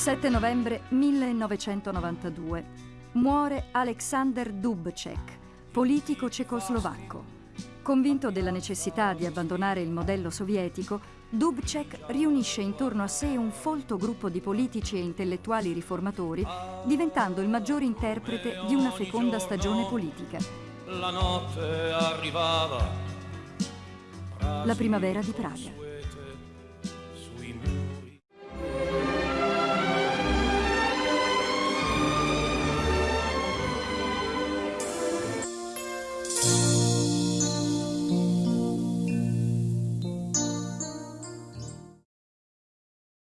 7 novembre 1992. Muore Alexander Dubček, politico cecoslovacco. Convinto della necessità di abbandonare il modello sovietico, Dubček riunisce intorno a sé un folto gruppo di politici e intellettuali riformatori, diventando il maggiore interprete di una feconda stagione politica. La notte arrivava. La primavera di Praga.